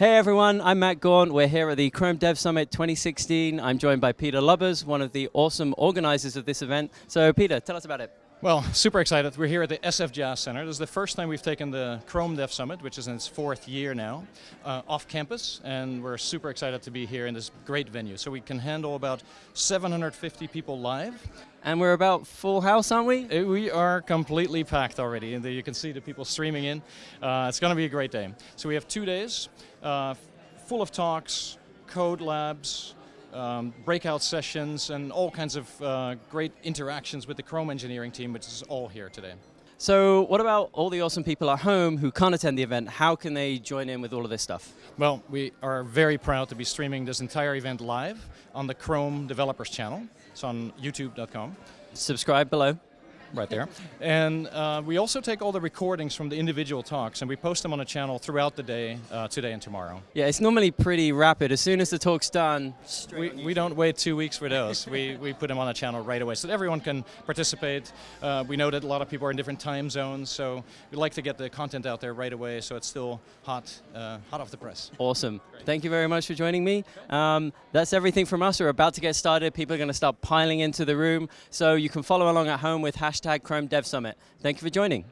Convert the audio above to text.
Hey everyone, I'm Matt Gaunt. We're here at the Chrome Dev Summit 2016. I'm joined by Peter Lubbers, one of the awesome organizers of this event. So Peter, tell us about it. Well, super excited. We're here at the SFJAZZ Center. This is the first time we've taken the Chrome Dev Summit, which is in its fourth year now, uh, off campus, and we're super excited to be here in this great venue. So we can handle about 750 people live. And we're about full house, aren't we? Uh, we are completely packed already, and you can see the people streaming in. Uh, it's going to be a great day. So we have two days, uh, full of talks, code labs, um, breakout sessions and all kinds of uh, great interactions with the Chrome engineering team, which is all here today. So what about all the awesome people at home who can't attend the event? How can they join in with all of this stuff? Well, we are very proud to be streaming this entire event live on the Chrome developers channel. It's on youtube.com. Subscribe below right there. And uh, we also take all the recordings from the individual talks and we post them on a channel throughout the day, uh, today and tomorrow. Yeah, it's normally pretty rapid. As soon as the talk's done, we, we don't wait two weeks for those. we, we put them on a channel right away so that everyone can participate. Uh, we know that a lot of people are in different time zones, so we like to get the content out there right away so it's still hot, uh, hot off the press. Awesome. Great. Thank you very much for joining me. Um, that's everything from us. We're about to get started. People are going to start piling into the room, so you can follow along at home with hashtag hashtag Chrome Dev Summit. Thank you for joining.